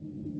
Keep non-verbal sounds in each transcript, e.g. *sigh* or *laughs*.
Hello? Hello?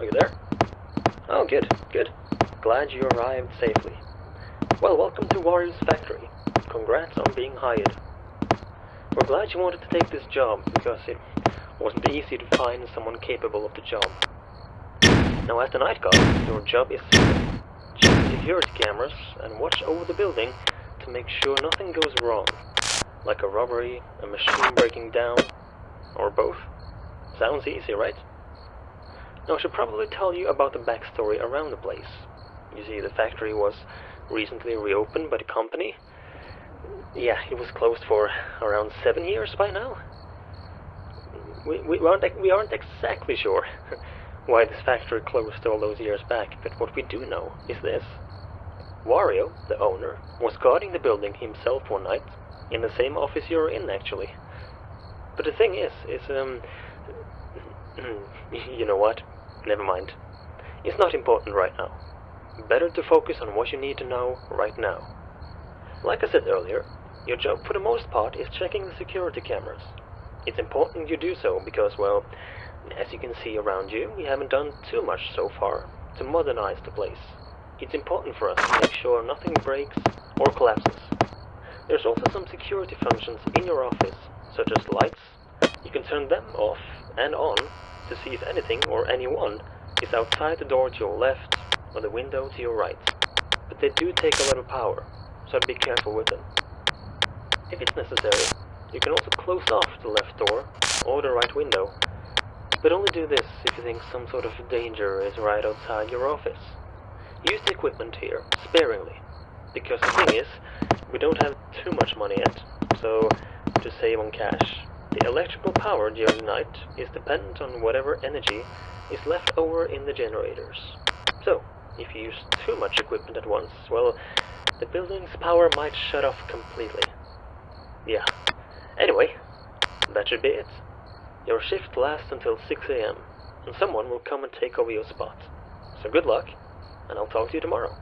Are you there? Oh, good, good. Glad you arrived safely. Well, welcome to Wario's factory. Congrats on being hired. We're glad you wanted to take this job, because it wasn't easy to find someone capable of the job. Now, as the night guard, your job is to check security cameras and watch over the building to make sure nothing goes wrong, like a robbery, a machine breaking down, or both. Sounds easy, right? Now, I should probably tell you about the backstory around the place. You see, the factory was recently reopened by the company. Yeah, it was closed for around seven years by now. We, we, aren't, we aren't exactly sure *laughs* why this factory closed all those years back, but what we do know is this. Wario, the owner, was guarding the building himself one night, in the same office you're in, actually. But the thing is, is, um, *clears throat* you know what? Never mind. It's not important right now. Better to focus on what you need to know right now. Like I said earlier, your job for the most part is checking the security cameras. It's important you do so because, well, as you can see around you, we haven't done too much so far to modernize the place. It's important for us to make sure nothing breaks or collapses. There's also some security functions in your office, such as lights. You can turn them off and on to see if anything or anyone is outside the door to your left or the window to your right. But they do take a lot of power, so be careful with them. If it's necessary, you can also close off the left door or the right window, but only do this if you think some sort of danger is right outside your office. Use the equipment here sparingly, because the thing is, we don't have too much money yet, so to save on cash, the electrical power during the night is dependent on whatever energy is left over in the generators. So, if you use too much equipment at once, well, the building's power might shut off completely. Yeah. Anyway, that should be it. Your shift lasts until 6 a.m., and someone will come and take over your spot. So good luck, and I'll talk to you tomorrow.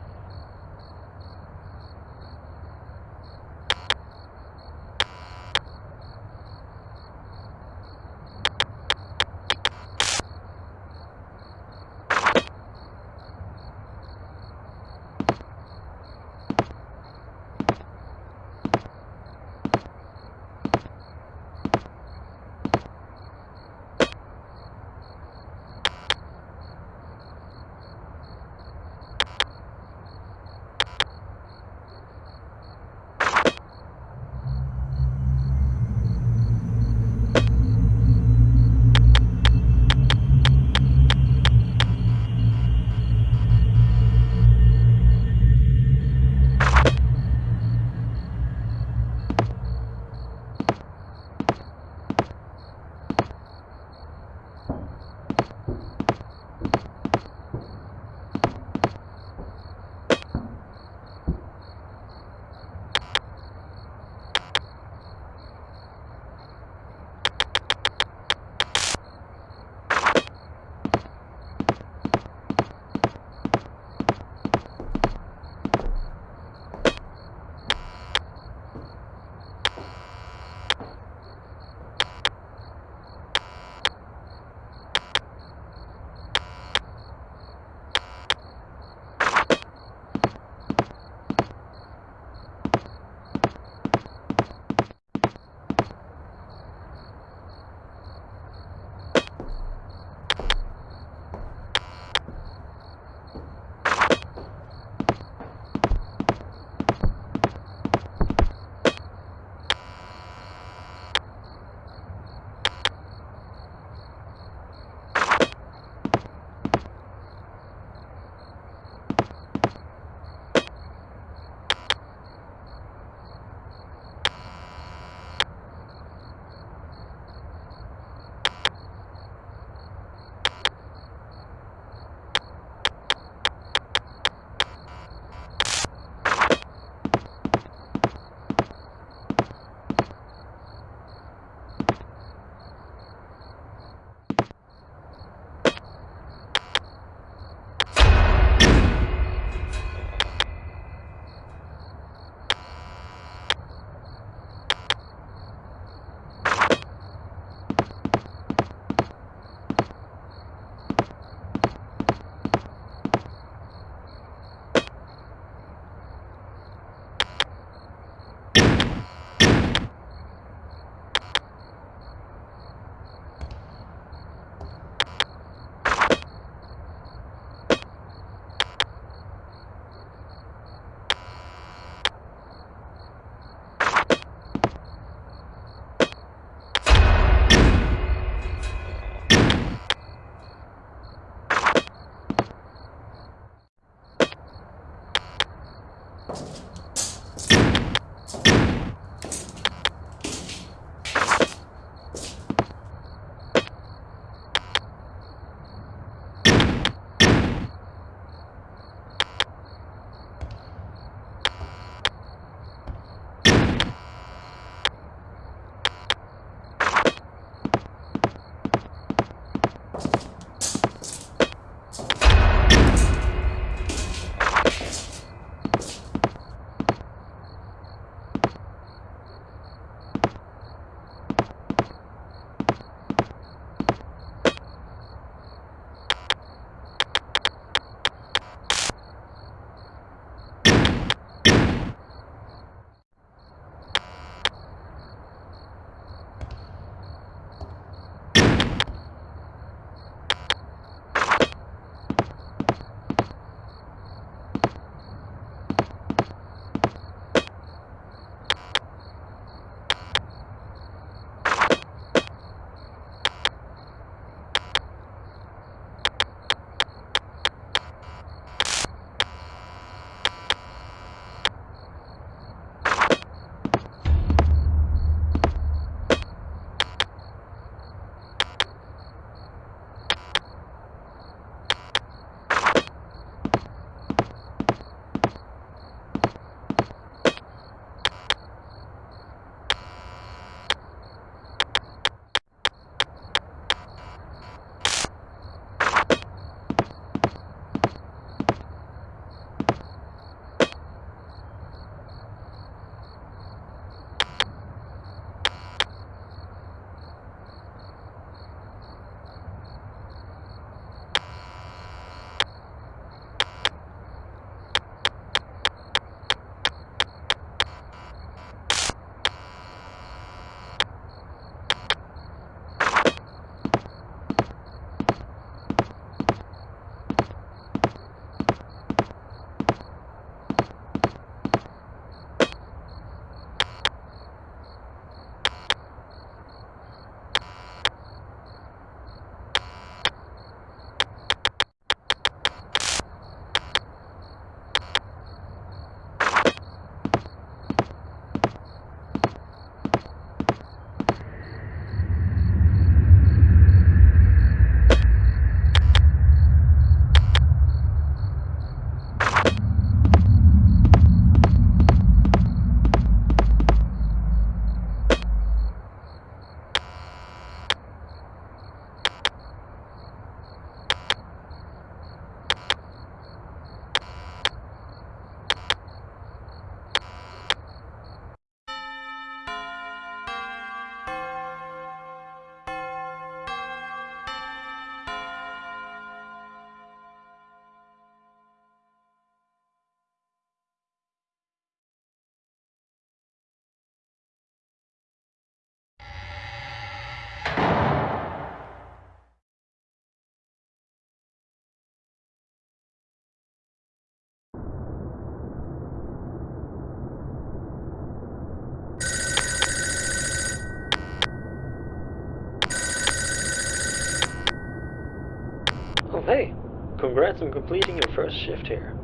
Hey! Congrats on completing your first shift here.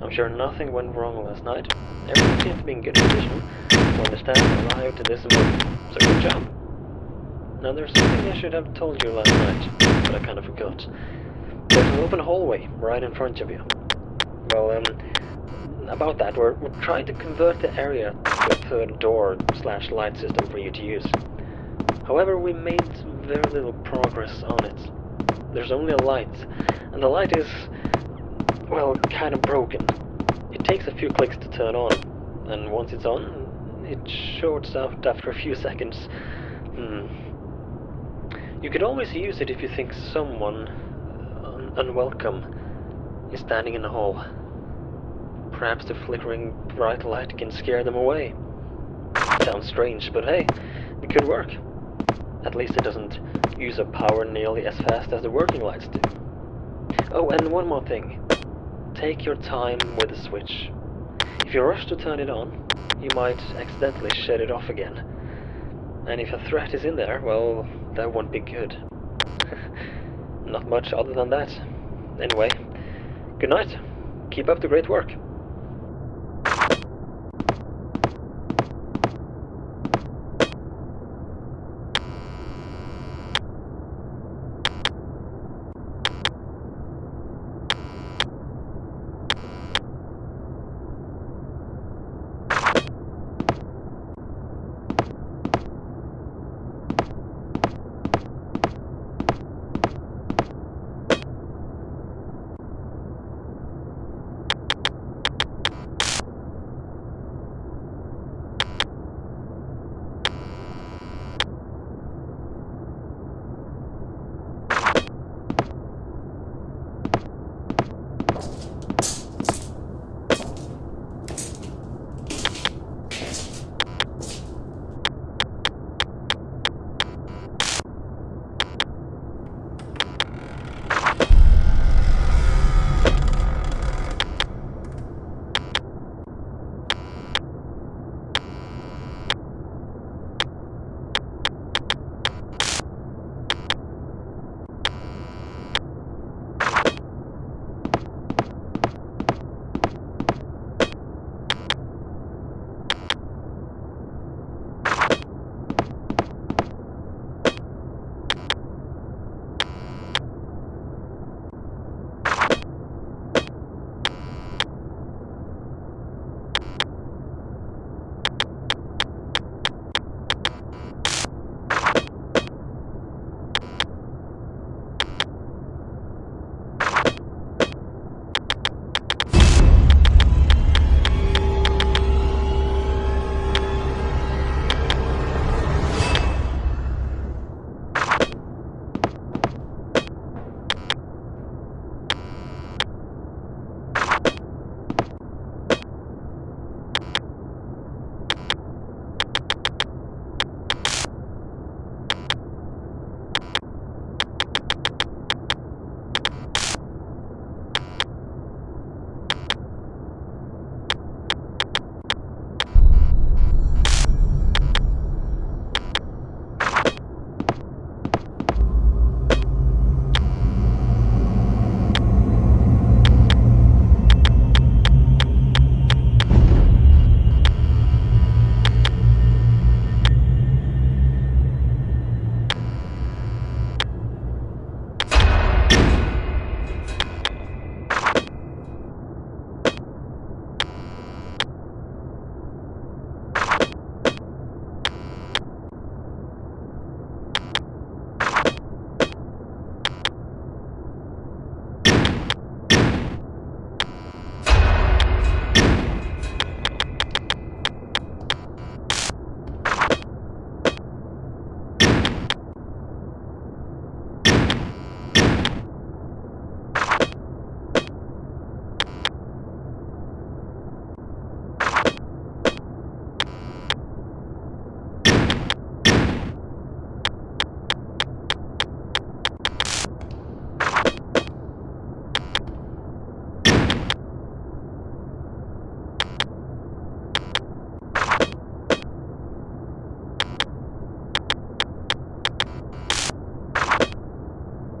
I'm sure nothing went wrong last night. Everything seemed to be in good condition when the staff arrived this morning. So good job. Now there's something I should have told you last night, but I kind of forgot. There's an open hallway right in front of you. Well, um, about that, we're, we're trying to convert the area to a third door slash light system for you to use. However, we made very little progress on it. There's only a light, and the light is, well, kind of broken. It takes a few clicks to turn on, and once it's on, it shorts out after a few seconds. Hmm. You could always use it if you think someone un unwelcome is standing in the hall. Perhaps the flickering bright light can scare them away. Sounds strange, but hey, it could work. At least it doesn't use up power nearly as fast as the working lights do. Oh, and one more thing. Take your time with the switch. If you rush to turn it on, you might accidentally shut it off again. And if a threat is in there, well, that won't be good. *laughs* Not much other than that. Anyway, good night. Keep up the great work.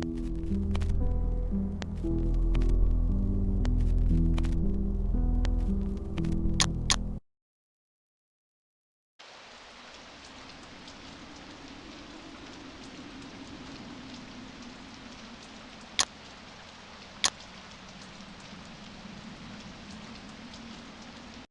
Thank you.